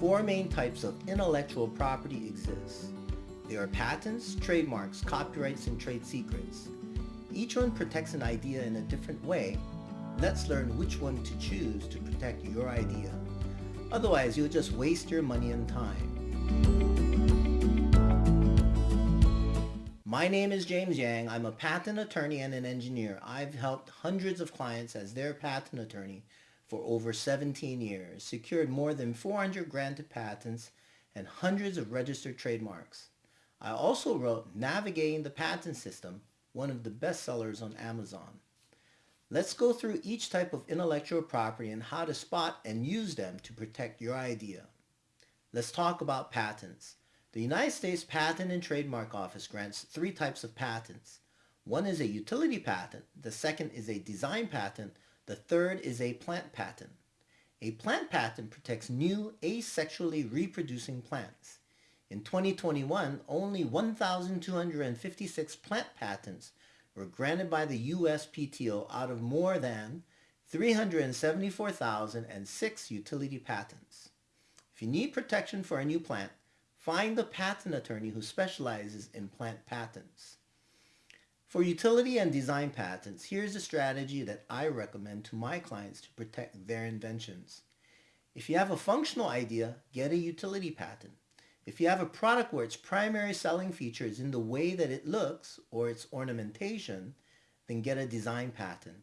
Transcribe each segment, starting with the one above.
Four main types of intellectual property exist. There are patents, trademarks, copyrights, and trade secrets. Each one protects an idea in a different way. Let's learn which one to choose to protect your idea. Otherwise, you'll just waste your money and time. My name is James Yang. I'm a patent attorney and an engineer. I've helped hundreds of clients as their patent attorney for over 17 years, secured more than 400 granted patents and hundreds of registered trademarks. I also wrote Navigating the Patent System, one of the bestsellers on Amazon. Let's go through each type of intellectual property and how to spot and use them to protect your idea. Let's talk about patents. The United States Patent and Trademark Office grants three types of patents. One is a utility patent, the second is a design patent, the third is a plant patent. A plant patent protects new asexually reproducing plants. In 2021, only 1,256 plant patents were granted by the USPTO out of more than 374,006 utility patents. If you need protection for a new plant, find a patent attorney who specializes in plant patents. For utility and design patents, here's a strategy that I recommend to my clients to protect their inventions. If you have a functional idea, get a utility patent. If you have a product where its primary selling feature is in the way that it looks or its ornamentation, then get a design patent.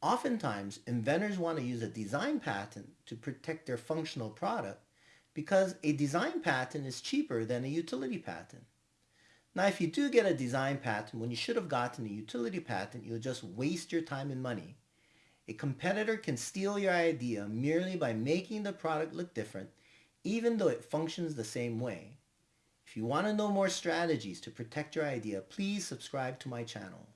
Oftentimes, inventors want to use a design patent to protect their functional product because a design patent is cheaper than a utility patent. Now, if you do get a design patent when you should have gotten a utility patent, you'll just waste your time and money. A competitor can steal your idea merely by making the product look different, even though it functions the same way. If you want to know more strategies to protect your idea, please subscribe to my channel.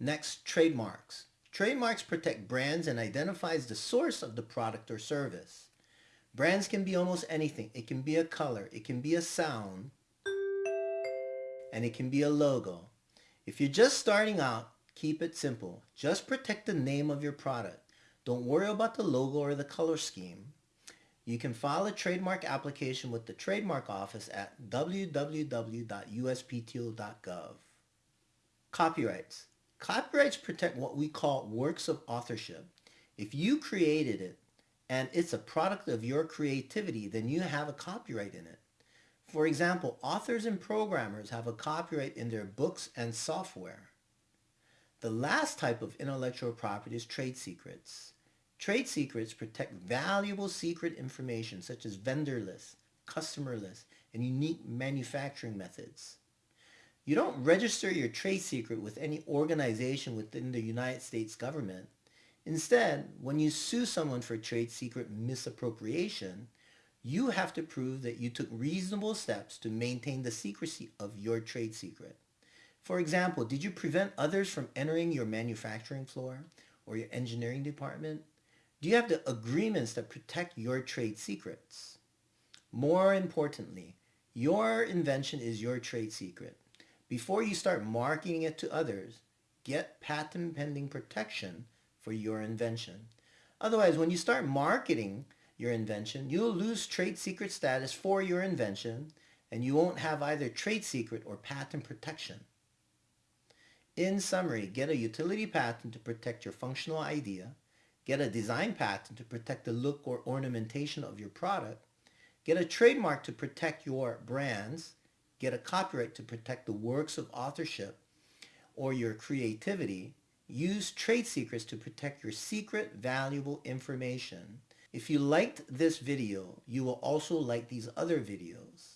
Next, trademarks. Trademarks protect brands and identifies the source of the product or service. Brands can be almost anything. It can be a color, it can be a sound, and it can be a logo. If you're just starting out, keep it simple. Just protect the name of your product. Don't worry about the logo or the color scheme. You can file a trademark application with the Trademark Office at www.uspto.gov. Copyrights. Copyrights protect what we call works of authorship. If you created it and it's a product of your creativity, then you have a copyright in it. For example, authors and programmers have a copyright in their books and software. The last type of intellectual property is trade secrets. Trade secrets protect valuable secret information such as vendor lists, customer lists, and unique manufacturing methods. You don't register your trade secret with any organization within the United States government. Instead, when you sue someone for trade secret misappropriation, you have to prove that you took reasonable steps to maintain the secrecy of your trade secret. For example, did you prevent others from entering your manufacturing floor or your engineering department? Do you have the agreements that protect your trade secrets? More importantly, your invention is your trade secret. Before you start marketing it to others, get patent pending protection for your invention. Otherwise, when you start marketing your invention, you'll lose trade secret status for your invention and you won't have either trade secret or patent protection. In summary, get a utility patent to protect your functional idea, get a design patent to protect the look or ornamentation of your product, get a trademark to protect your brands, get a copyright to protect the works of authorship or your creativity, use trade secrets to protect your secret valuable information, if you liked this video, you will also like these other videos.